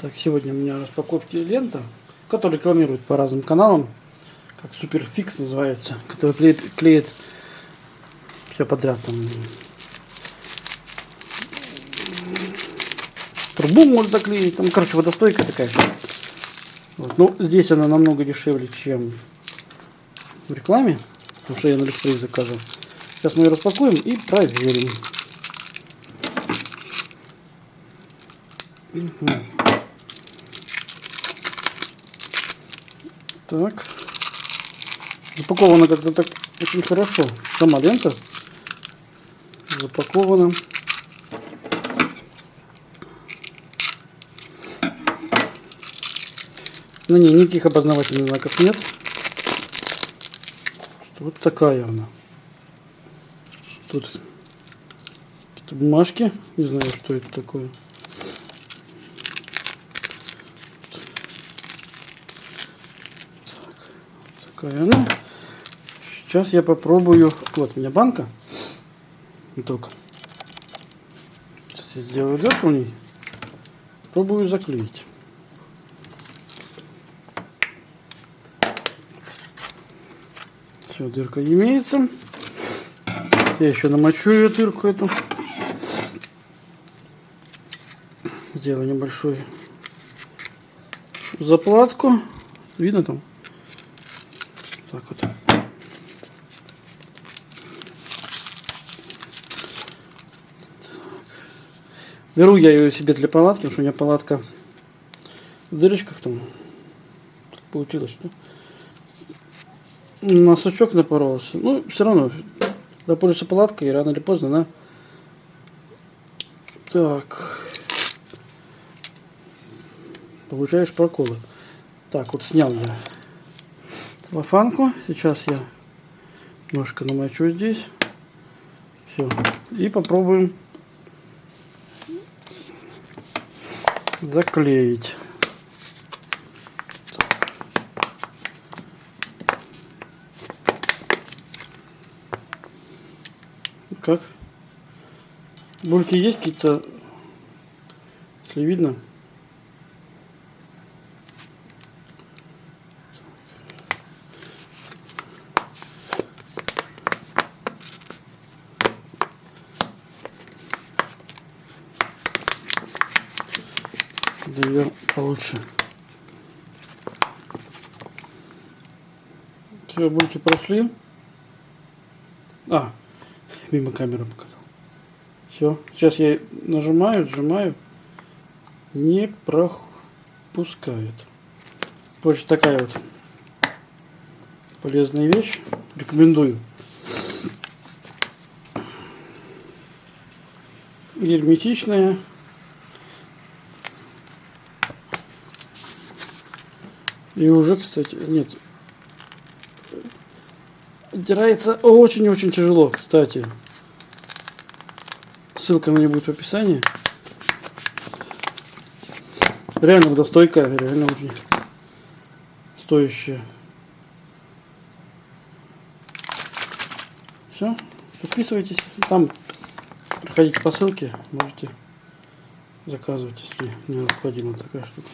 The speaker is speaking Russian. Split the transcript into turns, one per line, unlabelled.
Так, сегодня у меня распаковки лента, которая рекламируют по разным каналам, как Суперфикс называется, который клеит, клеит все подряд там. Трубу может заклеить, там, короче, водостойкая такая. Вот. Ну, здесь она намного дешевле, чем в рекламе, потому что я на Алиэкспресс заказывал. Сейчас мы ее распакуем и проверим. Так. Запаковано как-то так очень хорошо. Сама лента запакована. На ней никаких обозначительных знаков нет. Вот такая она. Тут бумажки. Не знаю, что это такое. Такая. Сейчас я попробую. Вот у меня банка. Только. Сейчас я сделаю дырку в ней. Пробую заклеить. Все, дырка имеется. Я еще намочу ее дырку эту. Сделаю небольшую заплатку. Видно там? Так вот. Беру я ее себе для палатки, потому что у меня палатка в дырочках там. Так получилось, что на напоролся. Ну, все равно, да пользуешься палаткой, рано или поздно она... Так. Получаешь проколы. Так, вот снял я целлофанку. Сейчас я немножко намочу здесь. Все. И попробуем заклеить. Как? Бульки есть какие-то, если видно? Ее получше. Все, бульки прошли. А, мимо камеры показал. Все. Сейчас я нажимаю, сжимаю. Не пропускает. Вот такая вот полезная вещь. Рекомендую. Герметичная. И уже, кстати, нет, Оттирается очень-очень тяжело, кстати. Ссылка на нее будет в описании. Реально водостойкая, реально очень стоящая. Все, подписывайтесь. Там проходите по ссылке, можете заказывать, если необходима такая штука.